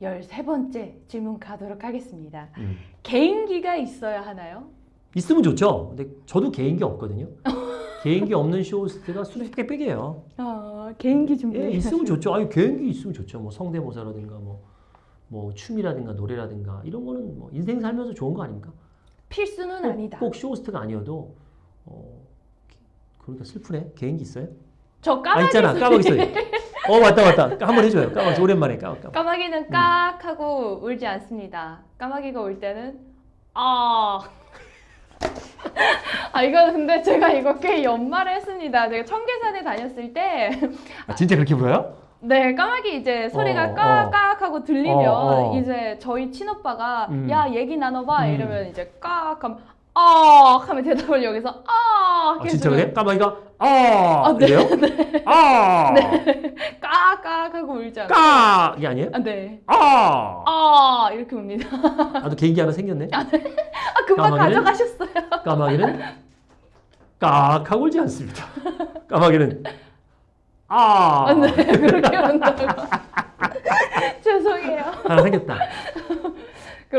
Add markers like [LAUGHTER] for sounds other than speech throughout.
13번째 질문 가도록 하겠습니다. 음. 개인기가 있어야 하나요? 있으면 좋죠. 근데 저도 개인기 없거든요. 개인기 없는 쇼호스트가 수두룩 빽빽이에요. 아, 개인기 준비. 예, 있으면 좋죠. 아니 개인기 있으면 좋죠. 뭐 성대모사라든가 뭐, 뭐 춤이라든가 노래라든가 이런 거는 뭐 인생 살면서 좋은 거 아닙니까? 필수는 꼭, 아니다. 꼭 쇼호스트가 아니어도 어, 그러니까 슬프네. 개인기 있어요? 저아 까마귀 있잖아. 소리. 까마귀 소리. 어 맞다 맞다. 한번 해줘요. 까마귀 오랜만에 까마귀. 까마귀. 까마귀는 깍 하고 울지 않습니다. 까마귀가 울 때는 아. [LAUGHS] 아 이거 근데 제가 이거 꽤 연말에 했습니다. 제가 청계산에 다녔을 때 아, 진짜 그렇게 불어요? 네, 까마귀 이제 소리가 어, 까깍 하고 들리면 어, 어. 이제 저희 친오빠가 음. 야 얘기 나눠봐 음. 이러면 이제 깍 하면 아 하면 대답을 여기서 아 아, 진짜 그래? 까마귀가 아, 아, 네, 이래요? 아, 깍깍 하고 울지 않아요. 까 이게 아니에요? 아, 네. 아, 아 이렇게 웁니다. 나도 개인기 하나 생겼네. 아 금방 까마귀는? 가져가셨어요. 까마귀는 깍 하고 울지 않습니다. 까마귀는 아, 아, 네 그렇게 운다고. [LAUGHS] 죄송해요. 하나 생겼다.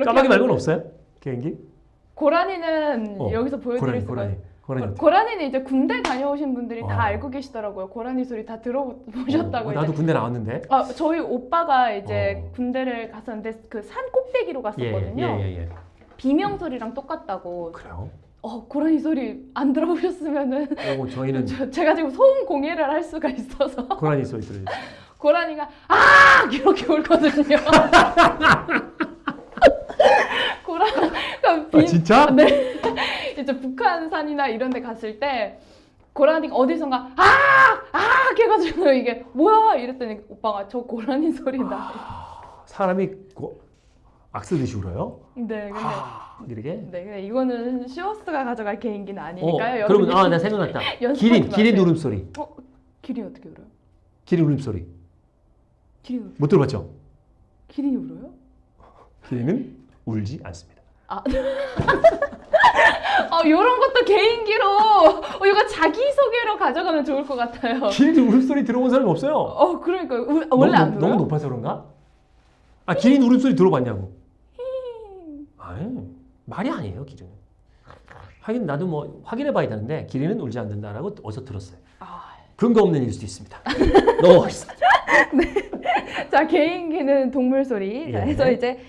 까마귀 말고는 없어요? 개인기? 고라니는 어, 여기서 보여드릴 고라니, 수가 고라니, 고라니. 고- 고라니는 이제 군대 다녀오신 분들이 어. 다 알고 계시더라고요. 고라니 소리 다 들어보셨다고 어, 이제. 나도 군대 나왔는데. 아, 저희 오빠가 이제 어. 군대를 갔었는데 그 산 꼭대기로 예, 갔었거든요. 예, 예, 예. 비명 소리랑 똑같다고. 그래요? 어, 고라니 소리 안 들어보셨으면은 오, 저희는 [LAUGHS] 저, 제가 지금 소음 공해를 할 수가 있어서 고라니 소리 들어요. [LAUGHS] 고라니가 아 이렇게 울거든요. [LAUGHS] 고라 그러니까 아, 비- 진짜? 네. [LAUGHS] 이제 북한산이나 이런 데 갔을 때 고라니가 어디선가 아! 아! 해가지고 이게 뭐야? 이랬더니 오빠가 저 고라니 소리다. 사람이 고, 악쓰듯이 울어요? 네, 근데 하, 이렇게? 네, 근데 이거는 시어스가 가져갈 개인기는 아니니까요. 어, 그러면 아, 나 생각났다. [LAUGHS] 기린, 기린. 울음소리. 어, 기린 어떻게 울어요? 기린 울음소리. 기린 울- 못 들어봤죠? 기린이 울어요? 기린은 울지 않습니다. 아, [LAUGHS] 어, 이런 것도 개인기로 어, 이거 자기 소개로 가져가면 좋을 것 같아요. 기린 울음소리 들어본 사람이 없어요. 어, 그러니까 우- 원래 너무, 안 높- 들어요? 너무 높아서 그런가? 아, 기린 울음소리 들어봤냐고. 아니, 말이 아니에요, 기린은. 하긴 나도 뭐 확인해 봐야 되는데 기린은 울지 않는다라고 어디서 들었어요. 아, 근거 없는 일 수도 있습니다. [LAUGHS] 넘어가겠습니다. [LAUGHS] 자 개인기는 동물 소리. 자, 예. 해서 이제